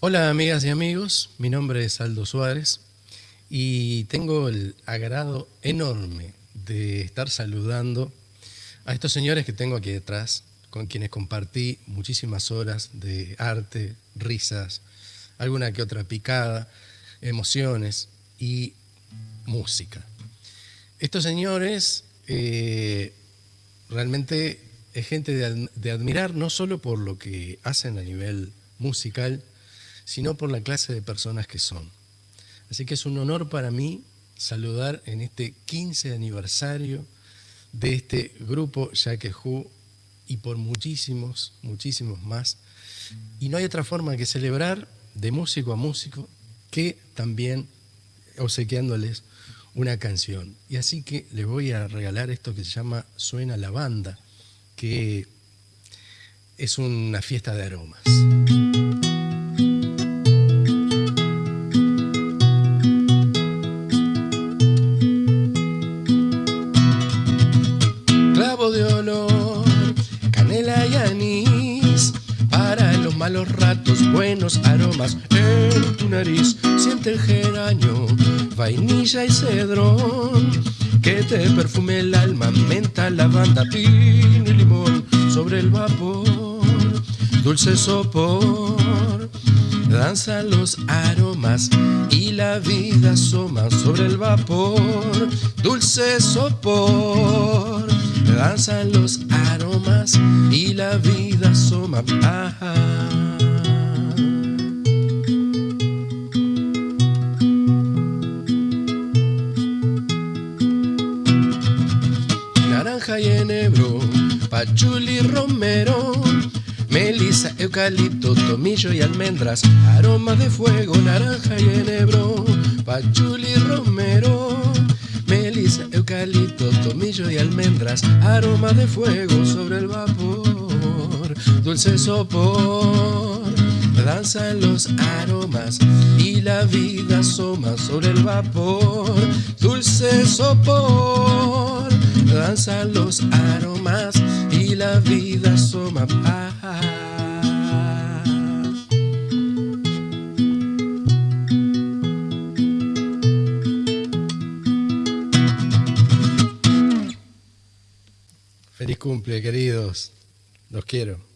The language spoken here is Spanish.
Hola amigas y amigos, mi nombre es Aldo Suárez y tengo el agrado enorme de estar saludando a estos señores que tengo aquí detrás, con quienes compartí muchísimas horas de arte, risas, alguna que otra picada, emociones y música. Estos señores eh, realmente es gente de, de admirar no solo por lo que hacen a nivel musical, sino por la clase de personas que son. Así que es un honor para mí saludar en este 15 aniversario de este grupo Hu y por muchísimos, muchísimos más. Y no hay otra forma que celebrar de músico a músico que también obsequiándoles una canción. Y así que les voy a regalar esto que se llama Suena la banda, que es una fiesta de aromas. Los ratos, buenos aromas en tu nariz. Siente el geranio, vainilla y cedrón, que te perfume el alma, menta, lavanda, pino y limón sobre el vapor, dulce sopor. Danzan los aromas y la vida asoma sobre el vapor, dulce sopor. Danzan los aromas y la vida asoma. Naranja y enebro, pachuli romero, melisa, eucalipto, tomillo y almendras, aroma de fuego, naranja y enebro, pachuli tomillo y almendras, aroma de fuego sobre el vapor, dulce sopor. Danzan los aromas y la vida asoma sobre el vapor, dulce sopor, danzan los aromas y la vida asoma. Feliz cumple, queridos. Los quiero.